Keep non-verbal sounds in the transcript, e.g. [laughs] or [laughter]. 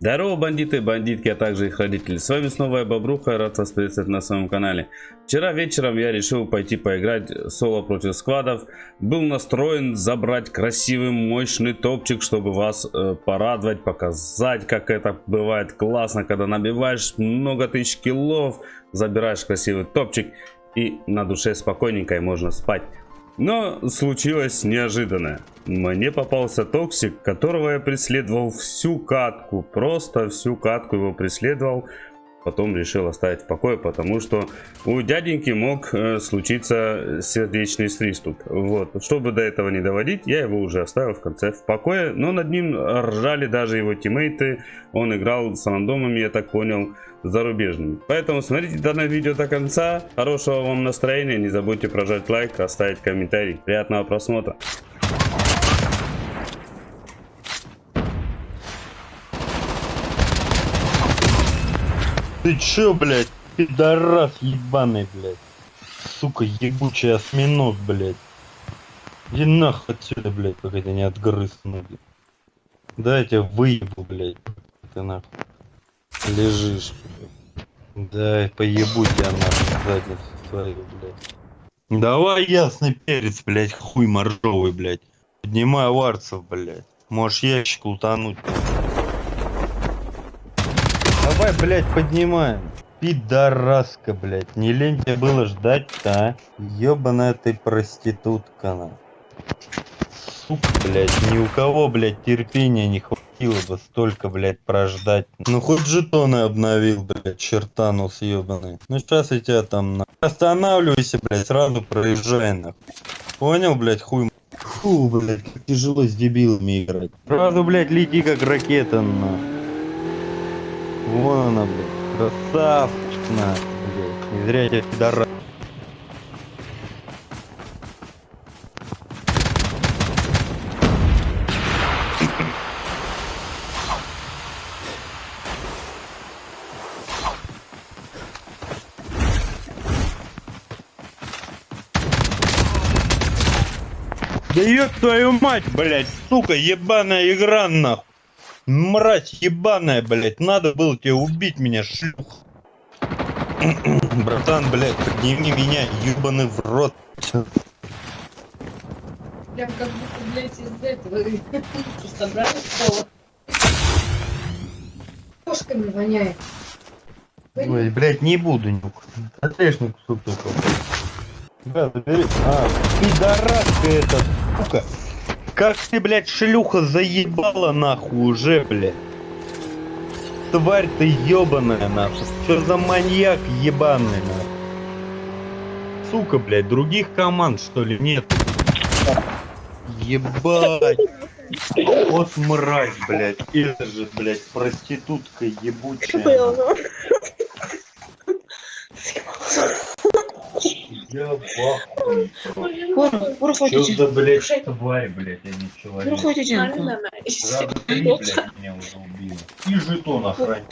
Здорово, бандиты, бандитки, а также их родители. С вами снова я, Бобруха, рад вас приветствовать на своем канале. Вчера вечером я решил пойти поиграть соло против сквадов. Был настроен забрать красивый, мощный топчик, чтобы вас э, порадовать, показать, как это бывает классно, когда набиваешь много тысяч киллов, забираешь красивый топчик и на душе спокойненько и можно спать. Но случилось неожиданное. Мне попался токсик, которого я преследовал всю катку. Просто всю катку его преследовал. Потом решил оставить в покое, потому что у дяденьки мог э, случиться сердечный приступ. Вот. Чтобы до этого не доводить, я его уже оставил в конце в покое. Но над ним ржали даже его тиммейты. Он играл с рандомами, я так понял, зарубежными. Поэтому смотрите данное видео до конца. Хорошего вам настроения. Не забудьте прожать лайк, оставить комментарий. Приятного просмотра. Ты чё, блядь, пидорас ебаный, блядь. Сука, ебучий осьминог, блядь. Иди нахуй отсюда, блядь, пока тебя не отгрыз ноги. Да, я тебя выебу, блядь. Ты нахуй. Лежишь, блядь. Да, поебу тебя нахуй задницу свою, блядь. Давай ясный перец, блядь, хуй моржовый, блядь. Поднимай варцев, блядь. Можешь ящик лутануть, блядь. Давай, блядь, поднимаем. Пидораска, блядь. Не лень тебе было ждать-то, а? Ёбаная ты проститутка, на. Сука, блядь, ни у кого, блядь, терпения не хватило бы столько, блядь, прождать. Ну хоть жетоны обновил, блядь, чертанус ёбаный. Ну сейчас я тебя там, на... Останавливайся, блядь, сразу проезжай, нахуй. Понял, блядь, хуй Фу, блядь, тяжело с дебилами играть. Сразу, блядь, лети как ракета, на. Вон она, блядь. Красавчик, на, блядь. Не зря я тебя пидора... Да твою мать, блядь, сука, ебаная игра, нахуй. Мразь ебаная, блядь, надо было тебе убить меня, шлюх. [clears throat] Братан, блядь, подними меня, ебаный в рот. Прям как будто, блядь, из этого [laughs] собрали пола. Кошками воняет. Ой, блядь, не буду нюк. Отрежь кусок только. Да, забери. А, пидораска эта, сука. Как ты, блядь, шлюха заебала нахуй уже, блядь. Тварь ты ебаная нахуй. Что за маньяк ебаный нахуй? Сука, блядь, других команд что ли нет? Ебать. Вот мразь, блядь. Это же, блядь, проститутка ебучая. Я пору Чё ходите. за, блядь, тварь, блядь, а не человек. ходите. Сразу три, блядь, меня уже убило. И жетон охранять.